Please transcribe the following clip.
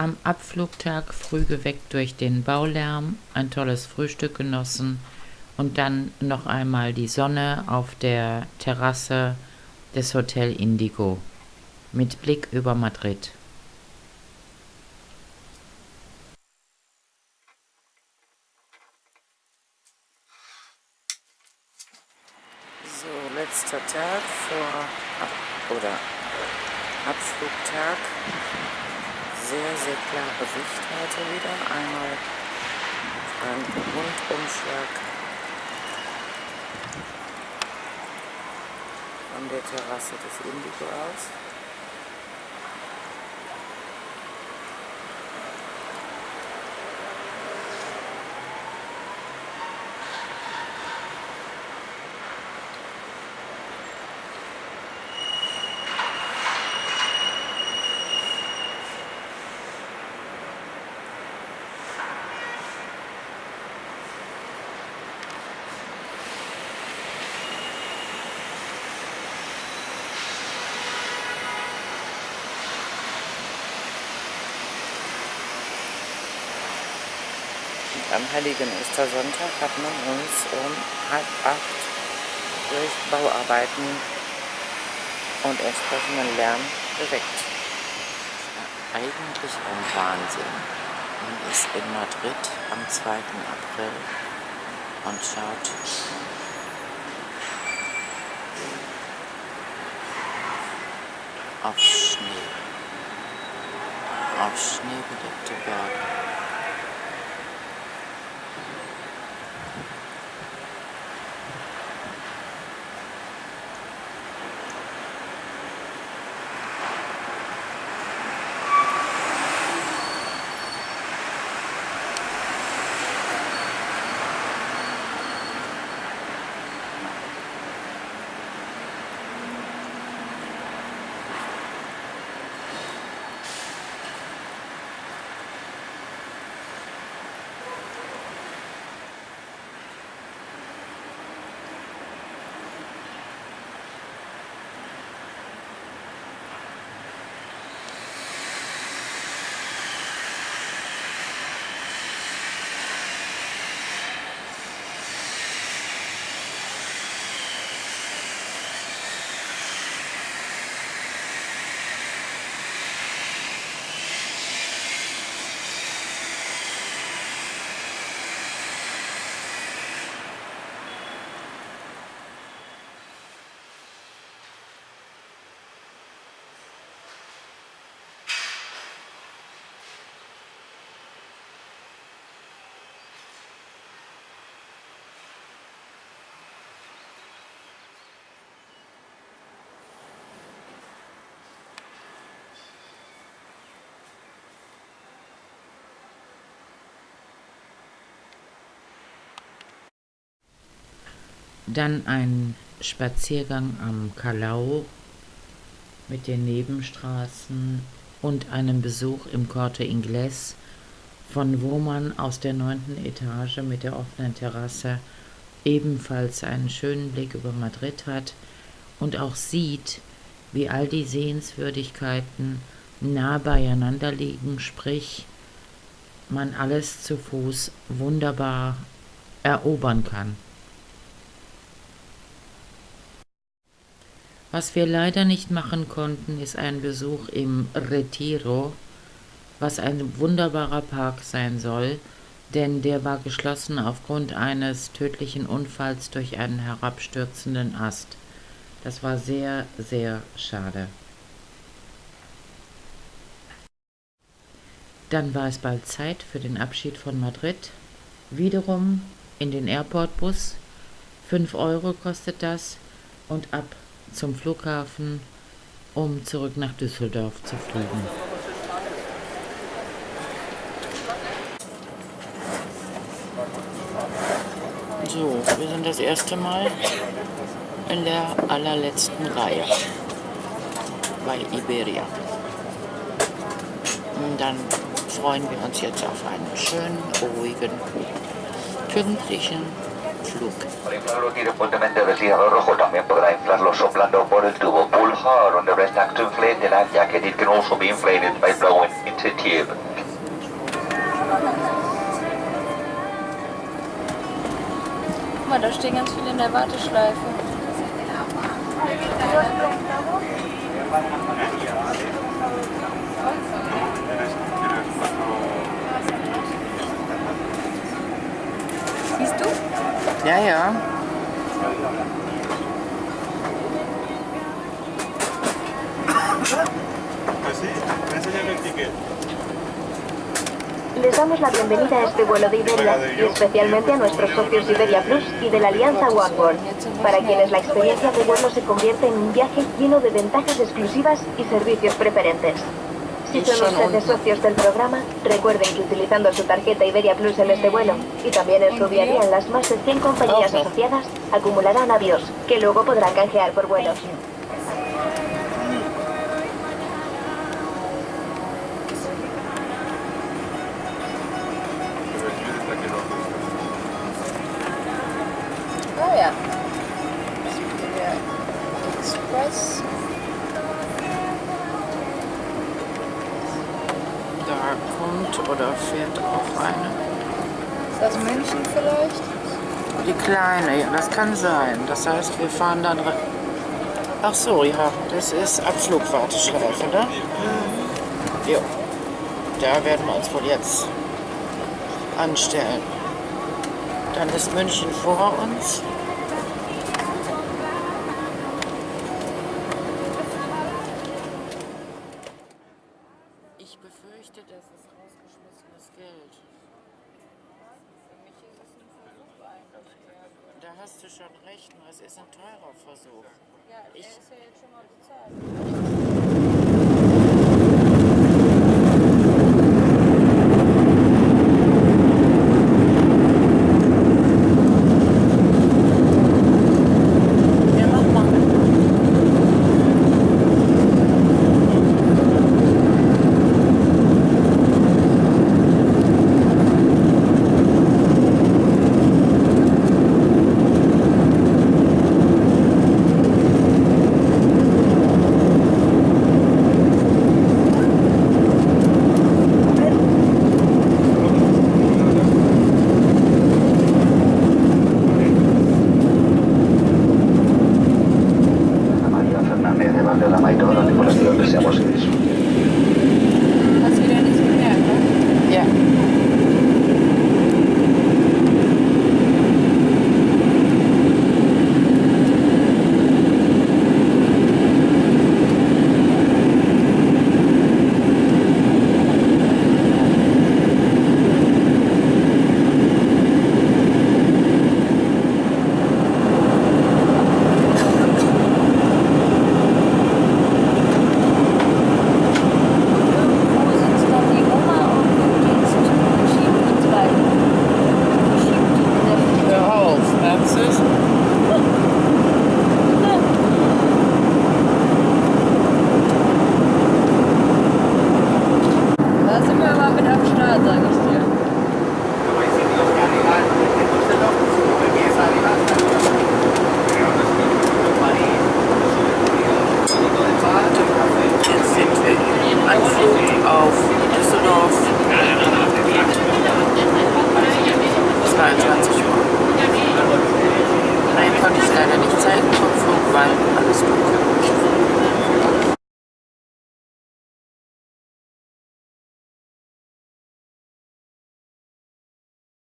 am Abflugtag früh geweckt durch den Baulärm, ein tolles Frühstück genossen und dann noch einmal die Sonne auf der Terrasse des Hotel Indigo mit Blick über Madrid. So, letzter Tag vor oder Abflugtag. Sehr, sehr klare Sicht heute wieder. Einmal ein Rundumschlag von der Terrasse des Indigo aus. Am Heiligen Ostersonntag hat man uns um halb acht durch Bauarbeiten und entsprechenden Lärm geweckt. Eigentlich ein Wahnsinn. Man ist in Madrid am 2. April und schaut auf Schnee, auf schneebedeckte Berge. Dann ein Spaziergang am Calau mit den Nebenstraßen und einem Besuch im Corte Inglés, von wo man aus der neunten Etage mit der offenen Terrasse ebenfalls einen schönen Blick über Madrid hat und auch sieht, wie all die Sehenswürdigkeiten nah beieinander liegen, sprich man alles zu Fuß wunderbar erobern kann. Was wir leider nicht machen konnten, ist ein Besuch im Retiro, was ein wunderbarer Park sein soll, denn der war geschlossen aufgrund eines tödlichen Unfalls durch einen herabstürzenden Ast. Das war sehr, sehr schade. Dann war es bald Zeit für den Abschied von Madrid. Wiederum in den Airportbus. 5 Euro kostet das und ab zum Flughafen, um zurück nach Düsseldorf zu fliegen. So, wir sind das erste Mal in der allerletzten Reihe bei Iberia. Und dann freuen wir uns jetzt auf einen schönen, ruhigen, pünktlichen Flug. Al inflarlo fuertemente el vestígado rojo también podrá inflarlo soplando por el tubo. Pull hard on the rest act to inflate the jacket. It can blowing into. Guck mal, da stehen ganz viele in der Warteschleife. Siehst Ja, ja. Les damos la bienvenida a este vuelo de Iberia y especialmente a nuestros socios Iberia Plus y de la alianza OneWorld, para quienes la experiencia de vuelo se convierte en un viaje lleno de ventajas exclusivas y servicios preferentes. Si son ustedes socios del programa, recuerden que utilizando su tarjeta Iberia Plus en este vuelo y también en su día a día en las más de 100 compañías asociadas, acumularán avios que luego podrán canjear por vuelos. Da kommt oder fährt auch eine. Ist das München vielleicht? Die kleine, ja, das kann sein. Das heißt, wir fahren dann... Ach so, ja, das ist Abflugwarteschleife, ne? Jo. Da werden wir uns wohl jetzt anstellen. Dann ist München vor uns. Ich befürchte, das ist rausgeschmissenes Geld. Da hast du schon recht, nur es ist ein teurer Versuch. Ich, Ist ja jetzt schon mal bezahlt. durante la mayor hora de por que seamos en eso. Finger mit am Start, sage ich dir. Jetzt sind wir im Anflug auf Düsseldorf. 22 Uhr. Nein, konnte ich leider nicht zeigen vom Flug, weil alles dunkel